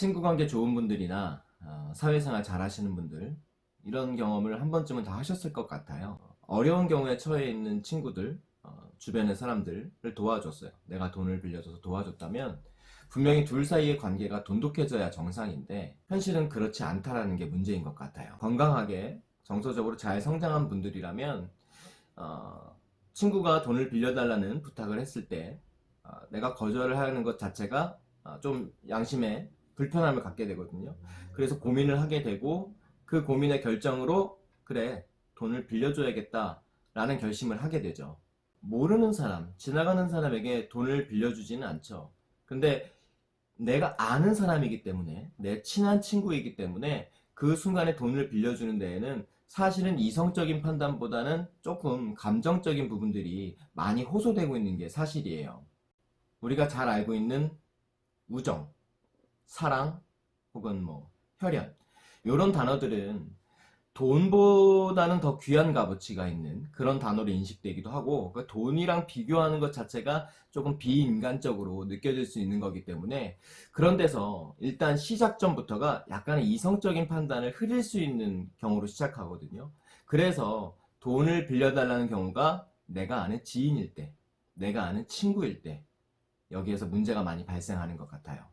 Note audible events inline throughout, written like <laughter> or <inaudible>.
친구관계 좋은 분들이나 어, 사회생활 잘 하시는 분들 이런 경험을 한 번쯤은 다 하셨을 것 같아요. 어려운 경우에 처해 있는 친구들 어, 주변의 사람들을 도와줬어요. 내가 돈을 빌려줘서 도와줬다면 분명히 둘 사이의 관계가 돈독해져야 정상인데 현실은 그렇지 않다라는 게 문제인 것 같아요. 건강하게 정서적으로 잘 성장한 분들이라면 어, 친구가 돈을 빌려달라는 부탁을 했을 때 어, 내가 거절을 하는 것 자체가 어, 좀 양심에 불편함을 갖게 되거든요. 그래서 고민을 하게 되고 그 고민의 결정으로 그래 돈을 빌려줘야겠다 라는 결심을 하게 되죠. 모르는 사람 지나가는 사람에게 돈을 빌려주지는 않죠. 근데 내가 아는 사람이기 때문에 내 친한 친구이기 때문에 그 순간에 돈을 빌려주는 데에는 사실은 이성적인 판단보다는 조금 감정적인 부분들이 많이 호소되고 있는 게 사실이에요. 우리가 잘 알고 있는 우정, 사랑, 혹은 뭐 혈연 이런 단어들은 돈보다는 더 귀한 값어치가 있는 그런 단어로 인식되기도 하고 그 돈이랑 비교하는 것 자체가 조금 비인간적으로 느껴질 수 있는 거기 때문에 그런 데서 일단 시작점부터가 약간의 이성적인 판단을 흐릴 수 있는 경우로 시작하거든요. 그래서 돈을 빌려달라는 경우가 내가 아는 지인일 때 내가 아는 친구일 때 여기에서 문제가 많이 발생하는 것 같아요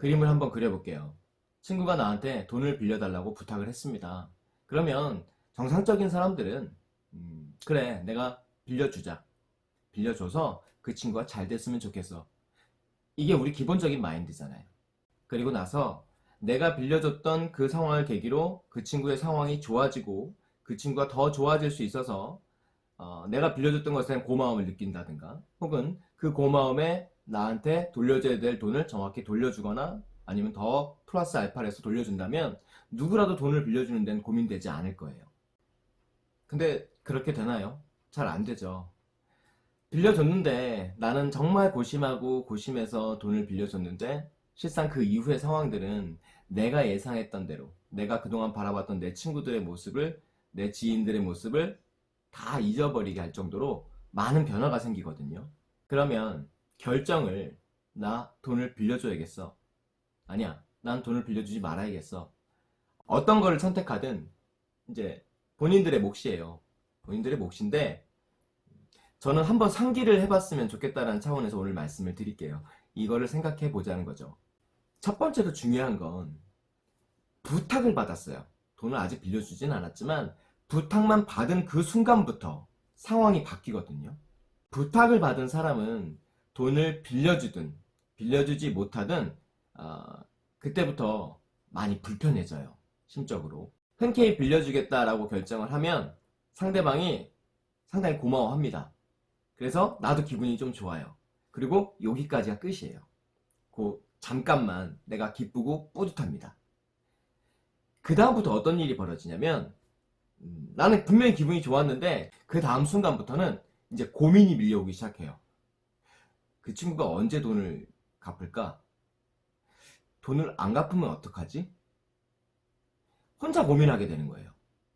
그림을 한번 그려볼게요. 친구가 나한테 돈을 빌려달라고 부탁을 했습니다. 그러면 정상적인 사람들은 음, 그래 내가 빌려주자. 빌려줘서 그 친구가 잘 됐으면 좋겠어. 이게 우리 기본적인 마인드잖아요. 그리고 나서 내가 빌려줬던 그 상황을 계기로 그 친구의 상황이 좋아지고 그 친구가 더 좋아질 수 있어서 어, 내가 빌려줬던 것에 대한 고마움을 느낀다든가 혹은 그 고마움에 나한테 돌려줘야 될 돈을 정확히 돌려주거나 아니면 더 플러스 알파를 해서 돌려준다면 누구라도 돈을 빌려주는 데는 고민되지 않을 거예요. 근데 그렇게 되나요? 잘 안 되죠. 빌려줬는데 나는 정말 고심하고 고심해서 돈을 빌려줬는데 실상 그 이후의 상황들은 내가 예상했던 대로 내가 그동안 바라봤던 내 친구들의 모습을 내 지인들의 모습을 다 잊어버리게 할 정도로 많은 변화가 생기거든요. 그러면 결정을 나 돈을 빌려줘야겠어. 아니야 난 돈을 빌려주지 말아야겠어. 어떤 거를 선택하든 이제 본인들의 몫이에요. 본인들의 몫인데 저는 한번 상기를 해봤으면 좋겠다는 차원에서 오늘 말씀을 드릴게요. 이거를 생각해 보자는 거죠. 첫 번째로 중요한 건 부탁을 받았어요. 돈을 아직 빌려주진 않았지만 부탁만 받은 그 순간부터 상황이 바뀌거든요. 부탁을 받은 사람은 돈을 빌려주든 빌려주지 못하든 어, 그때부터 많이 불편해져요. 심적으로 흔쾌히 빌려주겠다라고 결정을 하면 상대방이 상당히 고마워합니다. 그래서 나도 기분이 좀 좋아요. 그리고 여기까지가 끝이에요. 그 잠깐만 내가 기쁘고 뿌듯합니다. 그 다음부터 어떤 일이 벌어지냐면 음, 나는 분명히 기분이 좋았는데 그 다음 순간부터는 이제 고민이 밀려오기 시작해요. 그 친구가 언제 돈을 갚을까? 돈을 안 갚으면 어떡하지? 혼자 고민하게 되는 거예요.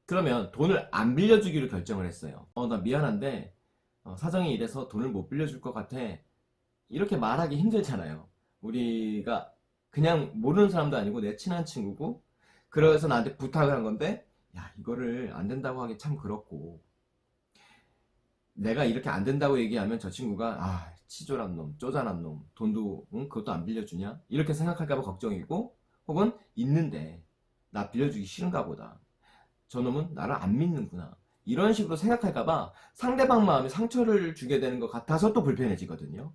그러면 돈을 안 빌려주기로 결정을 했어요. 어, 나 미안한데 어, 사정이 이래서 돈을 못 빌려줄 것 같아. 이렇게 말하기 힘들잖아요. 우리가 그냥 모르는 사람도 아니고 내 친한 친구고 그래서 나한테 부탁을 한 건데 야 이거를 안 된다고 하기 참 그렇고 내가 이렇게 안 된다고 얘기하면 저 친구가 아 치졸한 놈 쪼잔한 놈 돈도 응? 그것도 안 빌려주냐? 이렇게 생각할까봐 걱정이고 혹은 있는데 나 빌려주기 싫은가 보다. 저놈은 나를 안 믿는구나. 이런 식으로 생각할까봐 상대방 마음에 상처를 주게 되는 것 같아서 또 불편해지거든요.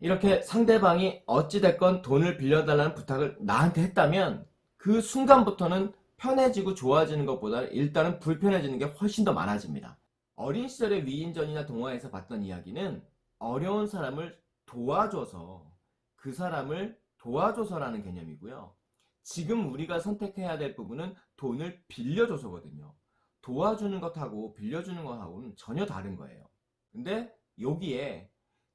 이렇게 상대방이 어찌됐건 돈을 빌려달라는 부탁을 나한테 했다면 그 순간부터는 편해지고 좋아지는 것보다 일단은 불편해지는 게 훨씬 더 많아집니다. 어린 시절의 위인전이나 동화에서 봤던 이야기는 어려운 사람을 도와줘서 그 사람을 도와줘서라는 개념이고요 지금 우리가 선택해야 될 부분은 돈을 빌려줘서거든요. 도와주는 것하고 빌려주는 것하고는 전혀 다른 거예요. 근데 여기에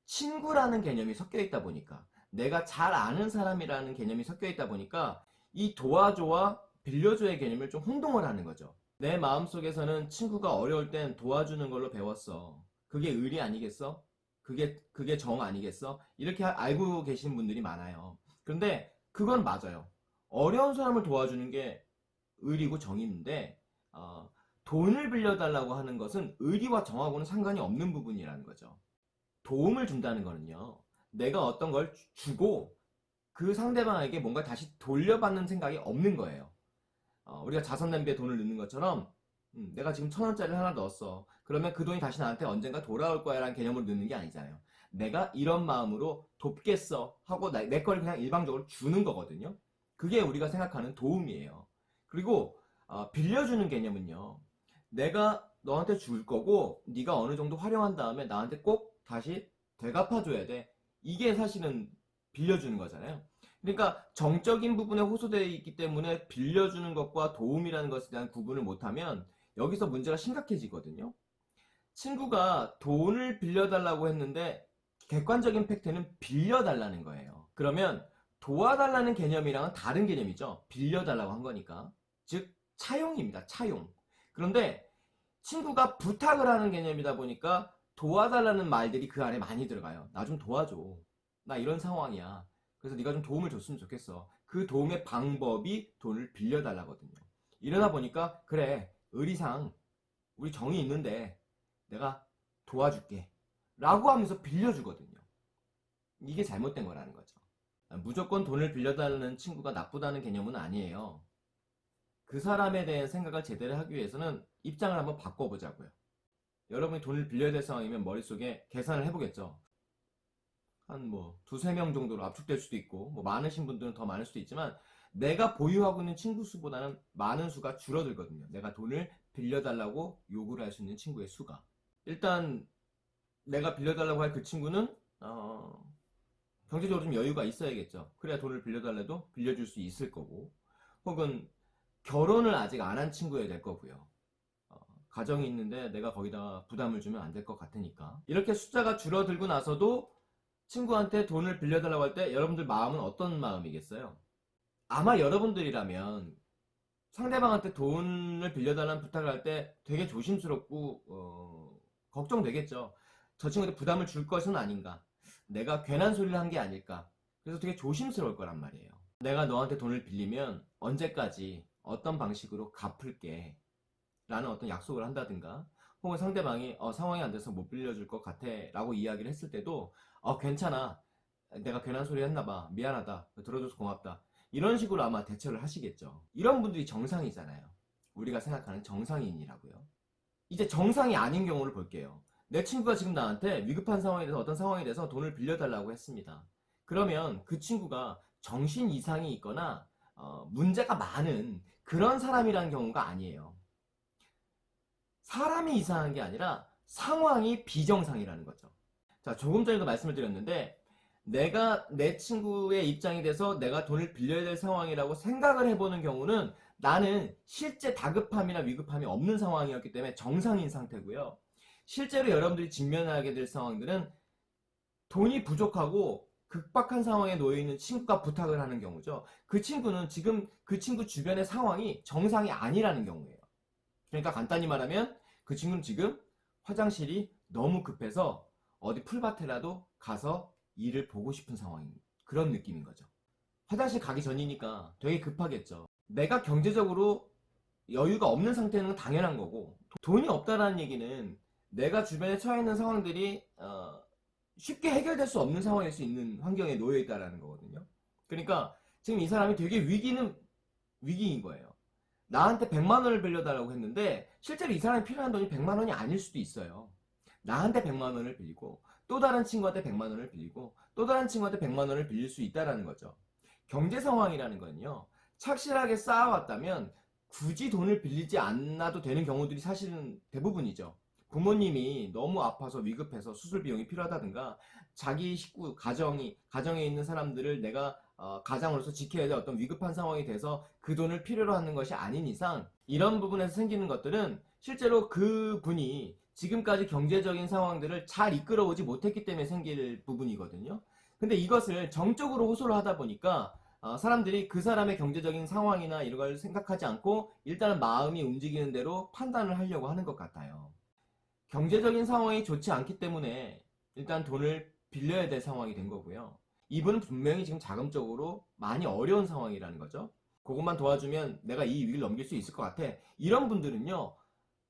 친구라는 개념이 섞여 있다 보니까 내가 잘 아는 사람이라는 개념이 섞여 있다 보니까 이 도와줘와 빌려줘의 개념을 좀 혼동을 하는 거죠. 내 마음속에서는 친구가 어려울 땐 도와주는 걸로 배웠어. 그게 의리 아니겠어? 그게 그게 정 아니겠어? 이렇게 알고 계신 분들이 많아요. 그런데 그건 맞아요. 어려운 사람을 도와주는 게 의리고 정의인데 어, 돈을 빌려달라고 하는 것은 의리와 정하고는 상관이 없는 부분이라는 거죠. 도움을 준다는 거는요. 내가 어떤 걸 주- 주고 그 상대방에게 뭔가 다시 돌려받는 생각이 없는 거예요. 어, 우리가 자선 낭비에 돈을 넣는 것처럼 음, 내가 지금 천 원짜리를 하나 넣었어. 그러면 그 돈이 다시 나한테 언젠가 돌아올 거야 라는 개념으로 넣는 게 아니잖아요. 내가 이런 마음으로 돕겠어 하고 나- 내걸 그냥 일방적으로 주는 거거든요. 그게 우리가 생각하는 도움이에요. 그리고 어, 빌려주는 개념은요. 내가 너한테 줄 거고 네가 어느 정도 활용한 다음에 나한테 꼭 다시 되갚아줘야 돼. 이게 사실은 빌려주는 거잖아요. 그러니까 정적인 부분에 호소되어 있기 때문에 빌려주는 것과 도움이라는 것에 대한 구분을 못하면 여기서 문제가 심각해지거든요. 친구가 돈을 빌려달라고 했는데 객관적인 팩트는 빌려달라는 거예요. 그러면 도와달라는 개념이랑은 다른 개념이죠. 빌려달라고 한 거니까. 즉, 차용입니다. 차용. 그런데 친구가 부탁을 하는 개념이다 보니까 도와달라는 말들이 그 안에 많이 들어가요. 나 좀 도와줘. 나 이런 상황이야. 그래서 네가 좀 도움을 줬으면 좋겠어. 그 도움의 방법이 돈을 빌려달라거든요. 이러다 보니까 그래 의리상 우리 정이 있는데 내가 도와줄게. 라고 하면서 빌려주거든요. 이게 잘못된 거라는 거죠. 무조건 돈을 빌려달라는 친구가 나쁘다는 개념은 아니에요. 그 사람에 대한 생각을 제대로 하기 위해서는 입장을 한번 바꿔보자고요. 여러분이 돈을 빌려야 될 상황이면 머릿속에 계산을 해보겠죠. 한 뭐 두세 명 정도로 압축될 수도 있고 뭐 많으신 분들은 더 많을 수도 있지만 내가 보유하고 있는 친구 수보다는 많은 수가 줄어들거든요. 내가 돈을 빌려달라고 요구를 할 수 있는 친구의 수가. 일단 내가 빌려달라고 할 그 친구는 어, 경제적으로 좀 여유가 있어야겠죠. 그래야 돈을 빌려달래도 빌려줄 수 있을 거고 혹은 결혼을 아직 안 한 친구여야 될 거고요. 어, 가정이 있는데 내가 거기다가 부담을 주면 안 될 것 같으니까 이렇게 숫자가 줄어들고 나서도 친구한테 돈을 빌려달라고 할 때 여러분들 마음은 어떤 마음이겠어요? 아마 여러분들이라면 상대방한테 돈을 빌려달라는 부탁을 할 때 되게 조심스럽고 어, 걱정되겠죠. 저 친구한테 부담을 줄 것은 아닌가. 내가 괜한 소리를 한 게 아닐까. 그래서 되게 조심스러울 거란 말이에요. 내가 너한테 돈을 빌리면 언제까지 어떤 방식으로 갚을게. 라는 어떤 약속을 한다든가 혹은 상대방이 어, 상황이 안 돼서 못 빌려줄 것 같아 라고 이야기를 했을 때도 어 괜찮아 내가 괜한 소리 했나봐 미안하다 들어줘서 고맙다 이런 식으로 아마 대처를 하시겠죠 이런 분들이 정상이잖아요 우리가 생각하는 정상인이라고요 이제 정상이 아닌 경우를 볼게요. 내 친구가 지금 나한테 위급한 상황에 대해서 어떤 상황에 대해서 돈을 빌려달라고 했습니다. 그러면 그 친구가 정신 이상이 있거나 어, 문제가 많은 그런 사람이라는 경우가 아니에요. 사람이 이상한 게 아니라 상황이 비정상이라는 거죠. 자, 조금 전에도 말씀을 드렸는데, 내가 내 친구의 입장이 돼서 내가 돈을 빌려야 될 상황이라고 생각을 해보는 경우는 나는 실제 다급함이나 위급함이 없는 상황이었기 때문에 정상인 상태고요. 실제로 여러분들이 직면하게 될 상황들은 돈이 부족하고 극박한 상황에 놓여 있는 친구가 부탁을 하는 경우죠. 그 친구는 지금 그 친구 주변의 상황이 정상이 아니라는 경우예요. 그러니까 간단히 말하면 그 친구는 지금 화장실이 너무 급해서 어디 풀밭에라도 가서 일을 보고 싶은 상황인 그런 느낌인 거죠. 화장실 가기 전이니까 되게 급하겠죠. 내가 경제적으로 여유가 없는 상태는 당연한 거고 돈이 없다라는 얘기는 내가 주변에 처해 있는 상황들이 어, 쉽게 해결될 수 없는 상황일 수 있는 환경에 놓여 있다라는 거거든요. 그러니까 지금 이 사람이 되게 위기는 위기인 거예요. 나한테 100만 원을 빌려달라고 했는데 실제로 이 사람이 필요한 돈이 100만 원이 아닐 수도 있어요. 나한테 100만 원을 빌리고 또 다른 친구한테 100만 원을 빌리고 또 다른 친구한테 100만 원을 빌릴 수 있다라는 거죠. 경제 상황이라는 건요. 착실하게 쌓아왔다면 굳이 돈을 빌리지 않아도 되는 경우들이 사실은 대부분이죠. 부모님이 너무 아파서 위급해서 수술 비용이 필요하다든가 자기 식구 가정이 가정에 있는 사람들을 내가 어, 가장으로서 지켜야 될 어떤 위급한 상황이 돼서 그 돈을 필요로 하는 것이 아닌 이상 이런 부분에서 생기는 것들은 실제로 그 분이 지금까지 경제적인 상황들을 잘 이끌어오지 못했기 때문에 생길 부분이거든요. 근데 이것을 정적으로 호소를 하다 보니까 어, 사람들이 그 사람의 경제적인 상황이나 이런 걸 생각하지 않고 일단은 마음이 움직이는 대로 판단을 하려고 하는 것 같아요. 경제적인 상황이 좋지 않기 때문에 일단 돈을 빌려야 될 상황이 된 거고요. 이분은 분명히 지금 자금적으로 많이 어려운 상황이라는 거죠. 그것만 도와주면 내가 이 위기를 넘길 수 있을 것 같아. 이런 분들은요,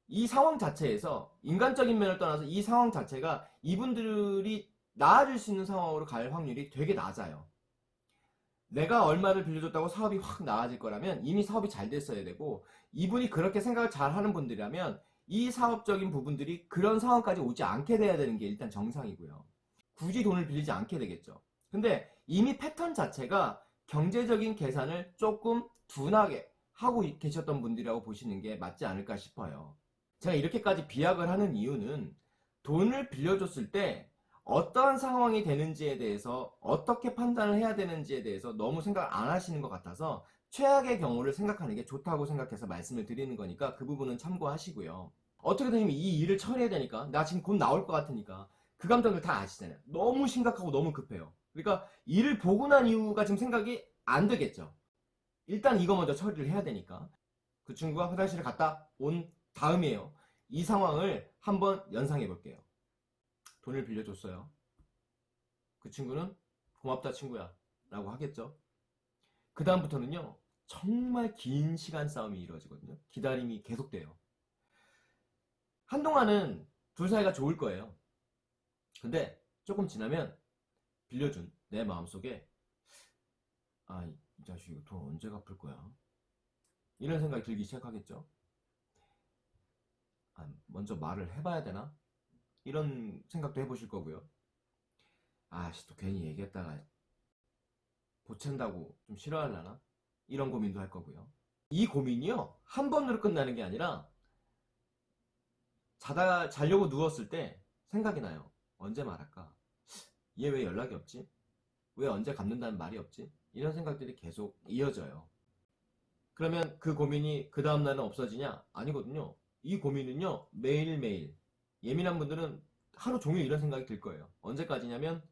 이 상황 자체에서 인간적인 면을 떠나서 이 상황 자체가 이분들이 나아질 수 있는 상황으로 갈 확률이 되게 낮아요. 내가 얼마를 빌려줬다고 사업이 확 나아질 거라면 이미 사업이 잘 됐어야 되고 이분이 그렇게 생각을 잘 하는 분들이라면 이 사업적인 부분들이 그런 상황까지 오지 않게 돼야 되는 게 일단 정상이고요. 굳이 돈을 빌리지 않게 되겠죠. 근데 이미 패턴 자체가 경제적인 계산을 조금 둔하게 하고 계셨던 분들이라고 보시는 게 맞지 않을까 싶어요. 제가 이렇게까지 비약을 하는 이유는 돈을 빌려줬을 때 어떠한 상황이 되는지에 대해서 어떻게 판단을 해야 되는지에 대해서 너무 생각 안 하시는 것 같아서 최악의 경우를 생각하는 게 좋다고 생각해서 말씀을 드리는 거니까 그 부분은 참고하시고요. 어떻게든 이 일을 처리해야 되니까 나 지금 곧 나올 것 같으니까 그 감정들 다 아시잖아요. 너무 심각하고 너무 급해요. 그러니까 일을 보고 난 이유가 지금 생각이 안 되겠죠. 일단 이거 먼저 처리를 해야 되니까 그 친구가 화장실에 갔다 온 다음이에요. 이 상황을 한번 연상해 볼게요. 돈을 빌려줬어요. 그 친구는 고맙다 친구야 라고 하겠죠. 그 다음부터는요 정말 긴 시간 싸움이 이루어지거든요. 기다림이 계속돼요. 한동안은 둘 사이가 좋을 거예요. 근데 조금 지나면 빌려준 내 마음속에 아, 이 자식 돈 언제 갚을 거야? 이런 생각이 들기 시작하겠죠. 아, 먼저 말을 해봐야 되나? 이런 생각도 해보실 거고요. 아씨, 또 괜히 얘기했다가 보챈다고 좀 싫어하려나? 이런 고민도 할 거고요. 이 고민이요, 한 번으로 끝나는 게 아니라 자다, 자려고 누웠을 때 생각이 나요. 언제 말할까? 얘 왜 연락이 없지? 왜 언제 갚는다는 말이 없지? 이런 생각들이 계속 이어져요. 그러면 그 고민이 그 다음날은 없어지냐? 아니거든요. 이 고민은요, 매일매일. 예민한 분들은 하루 종일 이런 생각이 들 거예요. 언제까지냐면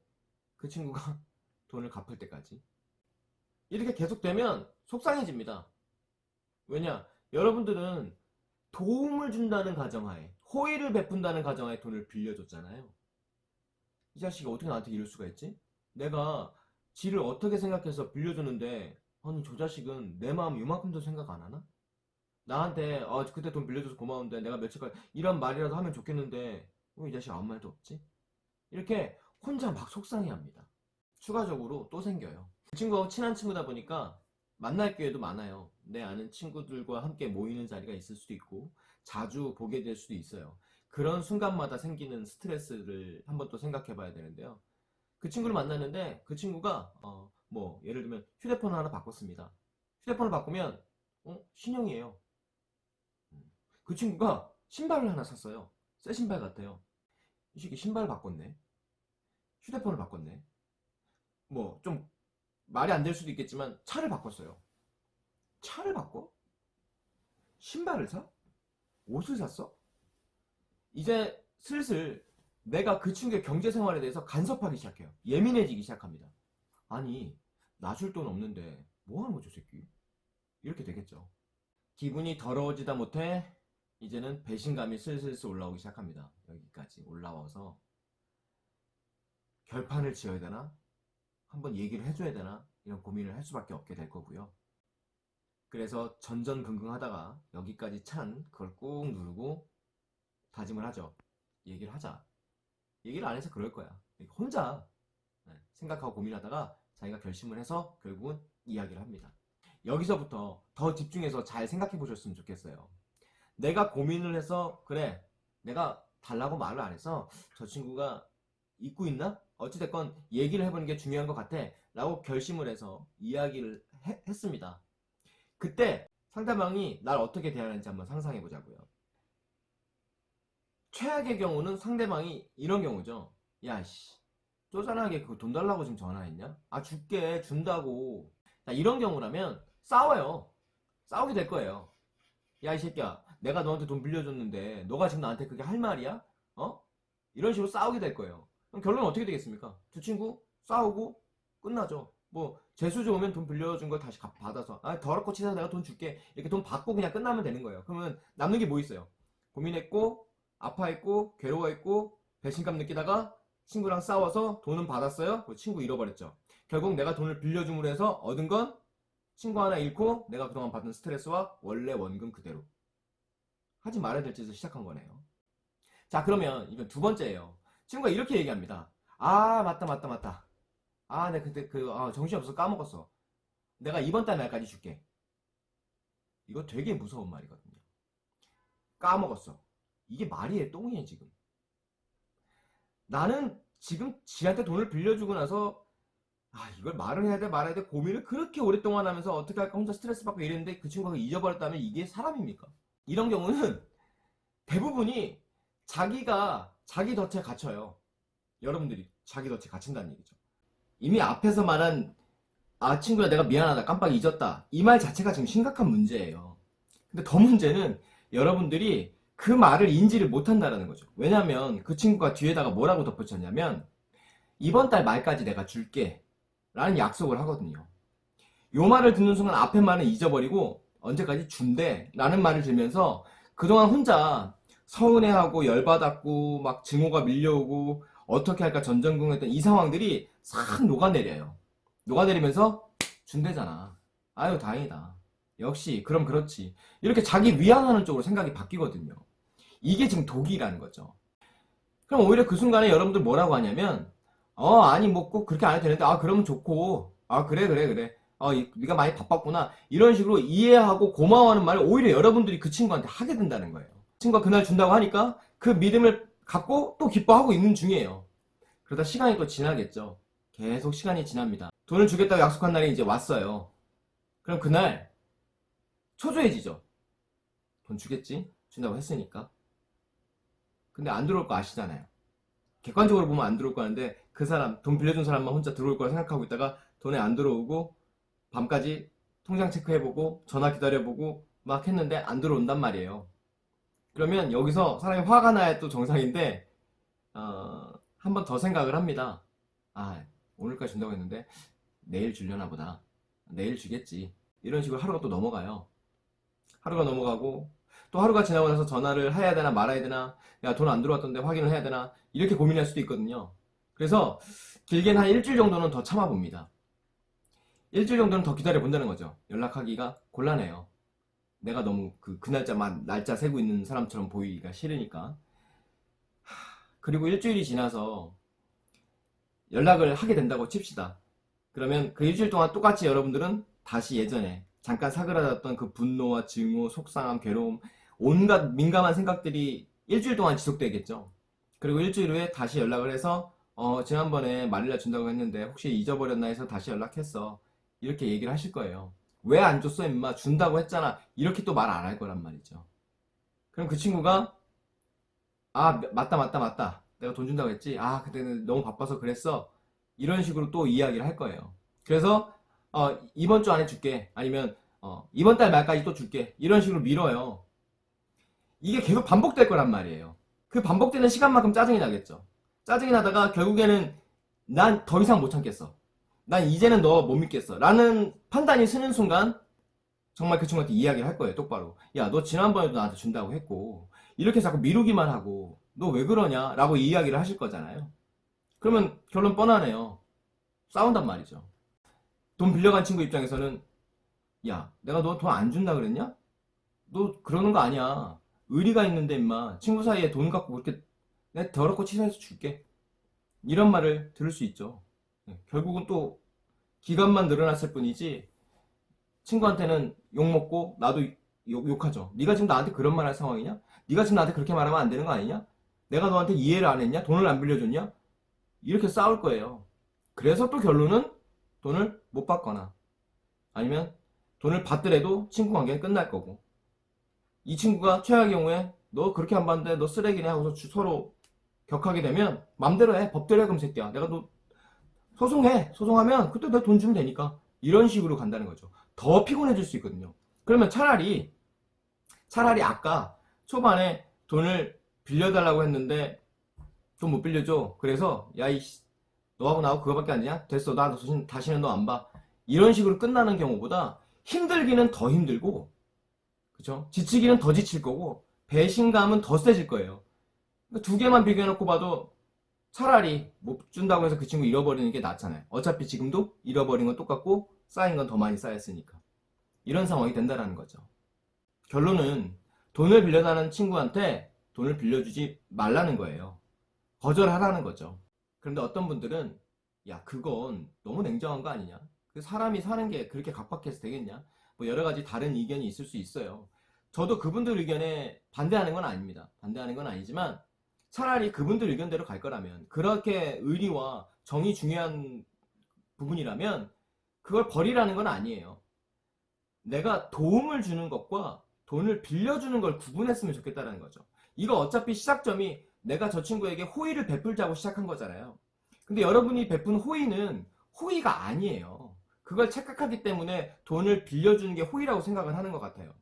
그 친구가 <laughs> 돈을 갚을 때까지. 이렇게 계속되면 속상해집니다. 왜냐? 여러분들은 도움을 준다는 가정하에, 호의를 베푼다는 가정하에 돈을 빌려줬잖아요. 이 자식이 어떻게 나한테 이럴 수가 있지? 내가 지를 어떻게 생각해서 빌려주는데 아니 저 자식은 내 마음 이만큼도 생각 안 하나? 나한테 아 그때 돈 빌려줘서 고마운데 내가 며칠까지 이런 말이라도 하면 좋겠는데 왜 이 자식 아무 말도 없지? 이렇게 혼자 막 속상해합니다. 추가적으로 또 생겨요. 그 친구하고 친한 친구다 보니까 만날 기회도 많아요. 내 아는 친구들과 함께 모이는 자리가 있을 수도 있고 자주 보게 될 수도 있어요. 그런 순간마다 생기는 스트레스를 한번 또 생각해 봐야 되는데요. 그 친구를 만났는데 그 친구가 어, 뭐 예를 들면 휴대폰을 하나 바꿨습니다. 휴대폰을 바꾸면 어, 신형이에요. 음. 그 친구가 신발을 하나 샀어요. 새 신발 같아요. 이 새끼 신발 바꿨네. 휴대폰을 바꿨네. 뭐 좀 말이 안 될 수도 있겠지만 차를 바꿨어요. 차를 바꿔? 신발을 사? 옷을 샀어? 이제 슬슬 내가 그 친구의 경제 생활에 대해서 간섭하기 시작해요. 예민해지기 시작합니다. 아니, 나 줄 돈 없는데 뭐 하는 거죠, 새끼? 이렇게 되겠죠. 기분이 더러워지다 못해 이제는 배신감이 슬슬슬 올라오기 시작합니다. 여기까지 올라와서 결판을 지어야 되나? 한번 얘기를 해줘야 되나? 이런 고민을 할 수밖에 없게 될 거고요. 그래서 전전긍긍 하다가 여기까지 찬 그걸 꾹 누르고 다짐을 하죠. 얘기를 하자. 얘기를 안 해서 그럴 거야. 혼자 네, 생각하고 고민하다가 자기가 결심을 해서 결국은 이야기를 합니다. 여기서부터 더 집중해서 잘 생각해 보셨으면 좋겠어요. 내가 고민을 해서 그래 내가 달라고 말을 안 해서 저 친구가 잊고 있나? 어찌됐건 얘기를 해보는 게 중요한 것 같아 라고 결심을 해서 이야기를 해- 했습니다. 그때 상대방이 날 어떻게 대하는지 한번 상상해 보자고요. 최악의 경우는 상대방이 이런 경우죠. 야, 씨. 쪼잔하게 그 돈 달라고 지금 전화했냐? 아, 줄게. 준다고. 자, 이런 경우라면 싸워요. 싸우게 될 거예요. 야, 이 새끼야. 내가 너한테 돈 빌려줬는데, 너가 지금 나한테 그게 할 말이야? 어? 이런 식으로 싸우게 될 거예요. 그럼 결론은 어떻게 되겠습니까? 두 친구 싸우고 끝나죠. 뭐, 재수 좋으면 돈 빌려준 걸 다시 갚- 받아서, 아, 더럽고 치사해서 내가 돈 줄게. 이렇게 돈 받고 그냥 끝나면 되는 거예요. 그러면 남는 게 뭐 있어요? 고민했고, 아파했고, 괴로워했고, 배신감 느끼다가 친구랑 싸워서 돈은 받았어요? 그 친구 잃어버렸죠. 결국 내가 돈을 빌려줌으로 해서 얻은 건 친구 하나 잃고 내가 그동안 받은 스트레스와 원래 원금 그대로 하지 말아야 될 짓을 시작한 거네요. 자 그러면 이건 두 번째예요. 친구가 이렇게 얘기합니다. 아 맞다 맞다 맞다. 아 내가 그때 그 아, 정신없어서 까먹었어. 내가 이번 달 말까지 줄게. 이거 되게 무서운 말이거든요. 까먹었어. 이게 말이에요 똥이에요 지금. 나는 지금 지한테 돈을 빌려주고 나서 아 이걸 말을 해야 돼 말아야 돼 고민을 그렇게 오랫동안 하면서 어떻게 할까 혼자 스트레스 받고 이랬는데 그 친구가 잊어버렸다면 이게 사람입니까? 이런 경우는 대부분이 자기가 자기 덫에 갇혀요. 여러분들이 자기 덫에 갇힌다는 얘기죠. 이미 앞에서 말한 아 친구야 내가 미안하다 깜빡 잊었다 이 말 자체가 지금 심각한 문제예요. 근데 더 문제는 여러분들이 그 말을 인지를 못한다는 거죠. 왜냐하면 그 친구가 뒤에다가 뭐라고 덧붙였냐면 이번 달 말까지 내가 줄게 라는 약속을 하거든요. 요 말을 듣는 순간 앞에 말은 잊어버리고 언제까지 준대 라는 말을 들면서 그동안 혼자 서운해하고 열받았고 막 증오가 밀려오고 어떻게 할까 전전긍긍했던 이 상황들이 싹 녹아내려요. 녹아내리면서 준대잖아. 아유 다행이다. 역시 그럼 그렇지. 이렇게 자기 위안하는 쪽으로 생각이 바뀌거든요. 이게 지금 독이라는 거죠. 그럼 오히려 그 순간에 여러분들 뭐라고 하냐면 어 아니 뭐 꼭 그렇게 안 해도 되는데 아 그러면 좋고 아 그래 그래 그래 어 이- 네가 많이 바빴구나 이런 식으로 이해하고 고마워하는 말을 오히려 여러분들이 그 친구한테 하게 된다는 거예요. 친구가 그날 준다고 하니까 그 믿음을 갖고 또 기뻐하고 있는 중이에요. 그러다 시간이 또 지나겠죠. 계속 시간이 지납니다. 돈을 주겠다고 약속한 날이 이제 왔어요. 그럼 그날 초조해지죠. 돈 주겠지? 준다고 했으니까. 근데 안 들어올 거 아시잖아요. 객관적으로 보면 안 들어올 거는데 그 사람, 돈 빌려준 사람만 혼자 들어올 거라 생각하고 있다가 돈에 안 들어오고 밤까지 통장 체크해보고 전화 기다려보고 막 했는데 안 들어온단 말이에요. 그러면 여기서 사람이 화가 나야 또 정상인데 어, 한 번 더 생각을 합니다. 아 오늘까지 준다고 했는데 내일 주려나 보다. 내일 주겠지. 이런 식으로 하루가 또 넘어가요. 하루가 넘어가고 또 하루가 지나고 나서 전화를 해야 되나 말아야 되나 야 돈 안 들어왔던데 확인을 해야 되나 이렇게 고민할 수도 있거든요. 그래서 길게는 한 일주일 정도는 더 참아봅니다. 일주일 정도는 더 기다려 본다는 거죠. 연락하기가 곤란해요. 내가 너무 그, 그 날짜만 날짜 세고 있는 사람처럼 보이기가 싫으니까. 하, 그리고 일주일이 지나서 연락을 하게 된다고 칩시다. 그러면 그 일주일 동안 똑같이 여러분들은 다시 예전에 잠깐 사그라졌던 그 분노와 증오, 속상함, 괴로움, 온갖 민감한 생각들이 일주일 동안 지속되겠죠. 그리고 일주일 후에 다시 연락을 해서 어, 지난번에 말일날 준다고 했는데 혹시 잊어버렸나 해서 다시 연락했어. 이렇게 얘기를 하실 거예요. 왜 안 줬어 임마 준다고 했잖아. 이렇게 또 말 안 할 거란 말이죠. 그럼 그 친구가 아 맞다 맞다 맞다. 내가 돈 준다고 했지. 아 그때는 너무 바빠서 그랬어. 이런 식으로 또 이야기를 할 거예요. 그래서 어, 이번 주 안에 줄게. 아니면 어, 이번 달 말까지 또 줄게. 이런 식으로 밀어요. 이게 계속 반복될 거란 말이에요. 그 반복되는 시간만큼 짜증이 나겠죠. 짜증이 나다가 결국에는 난 더 이상 못 참겠어. 난 이제는 너 못 믿겠어. 라는 판단이 서는 순간 정말 그 친구한테 이야기를 할 거예요. 똑바로. 야, 너 지난번에도 나한테 준다고 했고 이렇게 자꾸 미루기만 하고 너 왜 그러냐? 라고 이야기를 하실 거잖아요. 그러면 결론 뻔하네요. 싸운단 말이죠. 돈 빌려간 친구 입장에서는 야, 내가 너 돈 안 준다 그랬냐? 너 그러는 거 아니야. 의리가 있는데 임마 친구 사이에 돈 갖고 그렇게 내가 더럽고 치사해서 줄게. 이런 말을 들을 수 있죠. 네, 결국은 또 기간만 늘어났을 뿐이지 친구한테는 욕먹고 나도 욕, 욕하죠. 네가 지금 나한테 그런 말 할 상황이냐? 네가 지금 나한테 그렇게 말하면 안 되는 거 아니냐? 내가 너한테 이해를 안 했냐? 돈을 안 빌려줬냐? 이렇게 싸울 거예요. 그래서 또 결론은 돈을 못 받거나 아니면 돈을 받더라도 친구 관계는 끝날 거고 이 친구가 최악의 경우에 너 그렇게 안 받는데 너 쓰레기네 하고서 주- 서로 격하게 되면 맘대로 해 법대로 해 그럼 새끼야 내가 너 소송해 소송하면 그때 내가 돈 주면 되니까 이런 식으로 간다는 거죠 더 피곤해질 수 있거든요 그러면 차라리 차라리 아까 초반에 돈을 빌려달라고 했는데 돈 못 빌려줘 그래서 야 이 너하고 나하고 그거밖에 안 되냐? 됐어. 나 다시, 다시는 너 안 봐. 이런 식으로 끝나는 경우보다 힘들기는 더 힘들고, 그쵸? 지치기는 더 지칠 거고, 배신감은 더 세질 거예요. 그러니까 두 개만 비교해놓고 봐도 차라리 못 준다고 해서 그 친구 잃어버리는 게 낫잖아요. 어차피 지금도 잃어버린 건 똑같고 쌓인 건 더 많이 쌓였으니까. 이런 상황이 된다라는 거죠. 결론은 돈을 빌려달라는 친구한테 돈을 빌려주지 말라는 거예요. 거절하라는 거죠. 그런데 어떤 분들은 야 그건 너무 냉정한 거 아니냐? 그 사람이 사는 게 그렇게 각박해서 되겠냐? 뭐 여러 가지 다른 의견이 있을 수 있어요. 저도 그분들 의견에 반대하는 건 아닙니다. 반대하는 건 아니지만 차라리 그분들 의견대로 갈 거라면 그렇게 의리와 정이 중요한 부분이라면 그걸 버리라는 건 아니에요. 내가 도움을 주는 것과 돈을 빌려주는 걸 구분했으면 좋겠다는 거죠. 이거 어차피 시작점이 내가 저 친구에게 호의를 베풀자고 시작한 거잖아요. 근데 여러분이 베푼 호의는 호의가 아니에요. 그걸 착각하기 때문에 돈을 빌려주는 게 호의라고 생각을 하는 것 같아요.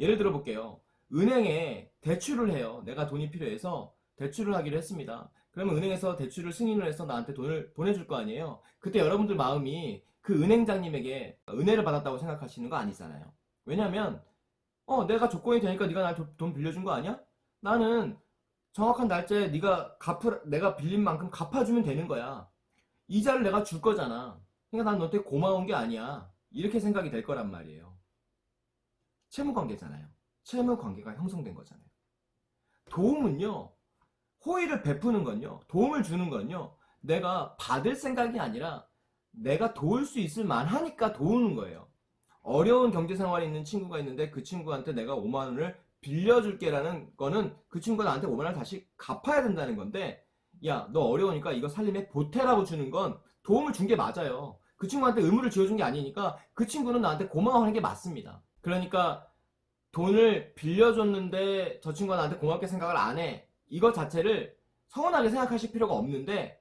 예를 들어 볼게요. 은행에 대출을 해요. 내가 돈이 필요해서 대출을 하기로 했습니다. 그러면 은행에서 대출을 승인을 해서 나한테 돈을 보내줄 거 아니에요. 그때 여러분들 마음이 그 은행장님에게 은혜를 받았다고 생각하시는 거 아니잖아요. 왜냐면 어 내가 조건이 되니까 네가 날돈 빌려준 거 아니야? 나는 정확한 날짜에 네가 갚을 내가 빌린 만큼 갚아주면 되는 거야. 이자를 내가 줄 거잖아. 그러니까 난 너한테 고마운 게 아니야. 이렇게 생각이 될 거란 말이에요. 채무 관계잖아요. 채무 관계가 형성된 거잖아요. 도움은요. 호의를 베푸는 건요. 도움을 주는 건요. 내가 받을 생각이 아니라 내가 도울 수 있을 만하니까 도우는 거예요. 어려운 경제 생활에 있는 친구가 있는데 그 친구한테 내가 5만 원을 빌려줄게라는 거는 그 친구가 나한테 5만 원을 다시 갚아야 된다는 건데 야 너 어려우니까 이거 살림에 보태라고 주는 건 도움을 준 게 맞아요. 그 친구한테 의무를 지어준 게 아니니까 그 친구는 나한테 고마워하는 게 맞습니다. 그러니까 돈을 빌려줬는데 저 친구가 나한테 고맙게 생각을 안 해. 이거 자체를 서운하게 생각하실 필요가 없는데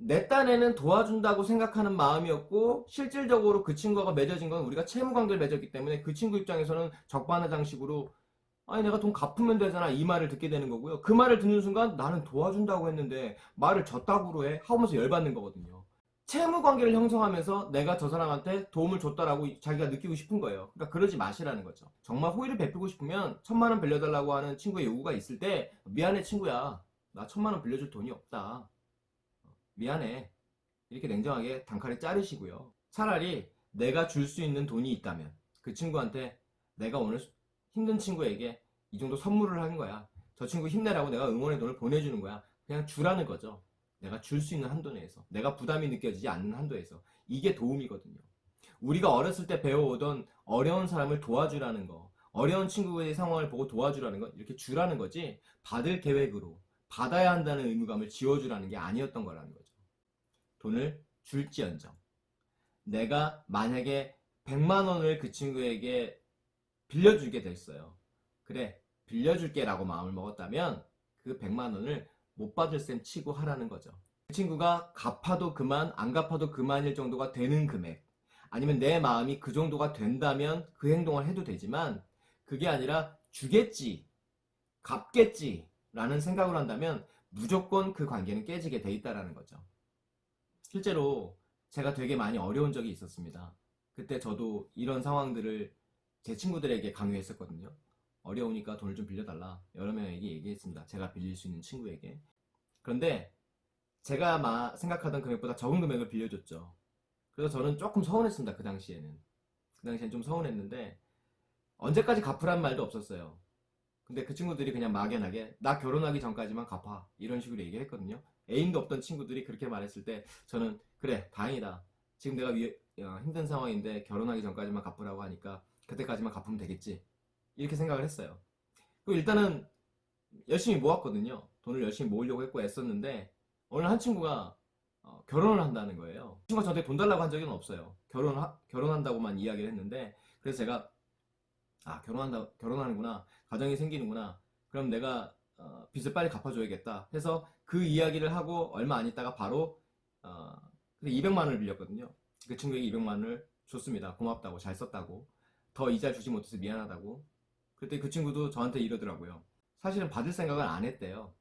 내 딴에는 도와준다고 생각하는 마음이었고 실질적으로 그 친구가 맺어진 건 우리가 채무 관계를 맺었기 때문에 그 친구 입장에서는 적반하장식으로 아니 내가 돈 갚으면 되잖아. 이 말을 듣게 되는 거고요. 그 말을 듣는 순간 나는 도와준다고 했는데 말을 졌다고 해? 하면서 열받는 거거든요 채무 관계를 형성하면서 내가 저 사람한테 도움을 줬다라고 자기가 느끼고 싶은 거예요 그러니까 그러지 마시라는 거죠 정말 호의를 베풀고 싶으면 천만 원 빌려달라고 하는 친구의 요구가 있을 때 미안해 친구야 나 천만 원 빌려줄 돈이 없다 미안해. 이렇게 냉정하게 단칼에 자르시고요. 차라리 내가 줄 수 있는 돈이 있다면 그 친구한테 내가 오늘 힘든 친구에게 이 정도 선물을 하는 거야. 저 친구 힘내라고 내가 응원의 돈을 보내주는 거야. 그냥 주라는 거죠. 내가 줄 수 있는 한도 내에서. 내가 부담이 느껴지지 않는 한도에서. 이게 도움이거든요. 우리가 어렸을 때 배워오던 어려운 사람을 도와주라는 거. 어려운 친구의 상황을 보고 도와주라는 거. 이렇게 주라는 거지. 받을 계획으로 받아야 한다는 의무감을 지워주라는 게 아니었던 거라는 거죠. 돈을 줄지언정 내가 만약에 100만 원을 그 친구에게 빌려주게 됐어요. 그래 빌려줄게 라고 마음을 먹었다면 그 100만 원을 못 받을 셈 치고 하라는 거죠. 그 친구가 갚아도 그만 안 갚아도 그만일 정도가 되는 금액 아니면 내 마음이 그 정도가 된다면 그 행동을 해도 되지만 그게 아니라 주겠지 갚겠지 라는 생각을 한다면 무조건 그 관계는 깨지게 돼 있다라는 거죠. 실제로 제가 되게 많이 어려운 적이 있었습니다. 그때 저도 이런 상황들을 제 친구들에게 강요했었거든요. 어려우니까 돈을 좀 빌려달라. 여러 명에게 얘기했습니다. 제가 빌릴 수 있는 친구에게. 그런데 제가 마- 생각하던 금액보다 적은 금액을 빌려줬죠. 그래서 저는 조금 서운했습니다. 그 당시에는. 그 당시엔 좀 서운했는데 언제까지 갚으란 말도 없었어요. 근데 그 친구들이 그냥 막연하게 나 결혼하기 전까지만 갚아 이런 식으로 얘기를 했거든요. 애인도 없던 친구들이 그렇게 말했을 때 저는 그래 다행이다. 지금 내가 위- 어, 힘든 상황인데 결혼하기 전까지만 갚으라고 하니까 그때까지만 갚으면 되겠지. 이렇게 생각을 했어요. 그리고 일단은 열심히 모았거든요. 돈을 열심히 모으려고 했고 애썼는데 어느 한 친구가 어, 결혼을 한다는 거예요. 친구가 저한테 돈 달라고 한 적은 없어요. 결혼 결혼한다고만 이야기를 했는데 그래서 제가 아 결혼한다 결혼하는구나 가정이 생기는구나 그럼 내가 어, 빚을 빨리 갚아줘야겠다 해서 그 이야기를 하고 얼마 안 있다가 바로 어, 200만 원을 빌렸거든요 그 친구에게 200만 원을 줬습니다 고맙다고 잘 썼다고 더 이자 주지 못해서 미안하다고 그때 그 친구도 저한테 이러더라고요 사실은 받을 생각을 안 했대요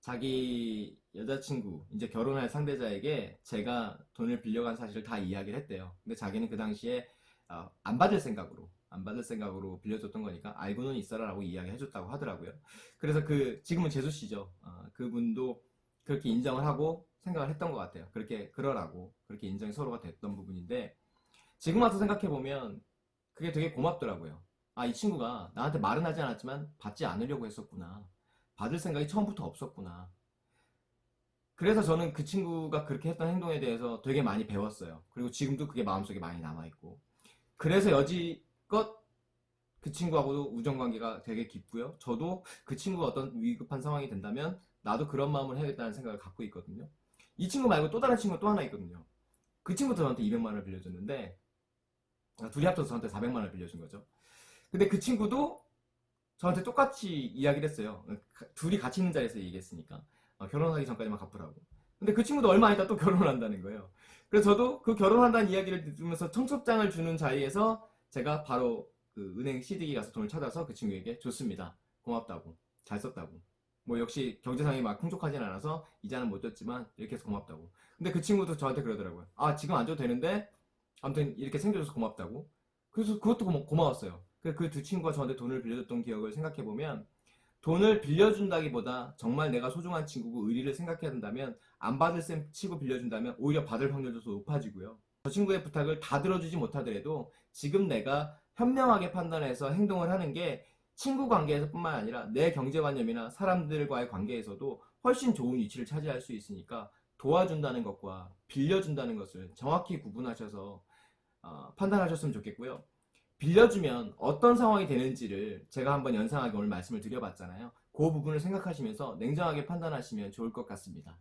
자기 여자친구 이제 결혼할 상대자에게 제가 돈을 빌려간 사실을 다 이야기를 했대요 근데 자기는 그 당시에 어, 안 받을 생각으로 안 받을 생각으로 빌려줬던 거니까 알고는 있어라 라고 이야기해줬다고 하더라고요. 그래서 그 지금은 재수 씨죠. 어, 그분도 그렇게 인정을 하고 생각을 했던 것 같아요. 그렇게 그러라고 그렇게 인정이 서로가 됐던 부분인데 지금 와서 생각해 보면 그게 되게 고맙더라고요. 아 이 친구가 나한테 말은 하지 않았지만 받지 않으려고 했었구나. 받을 생각이 처음부터 없었구나. 그래서 저는 그 친구가 그렇게 했던 행동에 대해서 되게 많이 배웠어요. 그리고 지금도 그게 마음속에 많이 남아있고. 그래서 여지껏 그 친구하고도 우정관계가 되게 깊고요. 저도 그 친구가 어떤 위급한 상황이 된다면 나도 그런 마음을 해야겠다는 생각을 갖고 있거든요. 이 친구 말고 또 다른 친구가 또 하나 있거든요. 그 친구도 저한테 200만 원을 빌려줬는데 아, 둘이 합쳐서 저한테 400만 원을 빌려준 거죠. 근데 그 친구도 저한테 똑같이 이야기를 했어요. 가- 둘이 같이 있는 자리에서 얘기했으니까. 어, 결혼하기 전까지만 갚으라고. 근데 그 친구도 얼마 안 있다 또 <laughs> 결혼을 한다는 거예요. 그래서 저도 그 결혼한다는 이야기를 들으면서 청첩장을 주는 자리에서 제가 바로 그 은행 CD기 가서 돈을 찾아서 그 친구에게 줬습니다. 고맙다고. 잘 썼다고. 뭐 역시 경제상이 막 풍족하진 않아서 이자는 못 줬지만 이렇게 해서 고맙다고. 근데 그 친구도 저한테 그러더라고요. 아 지금 안 줘도 되는데 아무튼 이렇게 생겨줘서 고맙다고. 그래서 그것도 고마, 고마웠어요. 그 두 친구가 저한테 돈을 빌려줬던 기억을 생각해보면 돈을 빌려준다기보다 정말 내가 소중한 친구고 의리를 생각해야 된다면 안 받을 셈 치고 빌려준다면 오히려 받을 확률도 더 높아지고요. 저 친구의 부탁을 다 들어주지 못하더라도 지금 내가 현명하게 판단해서 행동을 하는 게 친구 관계에서 뿐만 아니라 내 경제관념이나 사람들과의 관계에서도 훨씬 좋은 위치를 차지할 수 있으니까 도와준다는 것과 빌려준다는 것을 정확히 구분하셔서 어, 판단하셨으면 좋겠고요. 빌려주면 어떤 상황이 되는지를 제가 한번 연상하게 오늘 말씀을 드려봤잖아요. 그 부분을 생각하시면서 냉정하게 판단하시면 좋을 것 같습니다.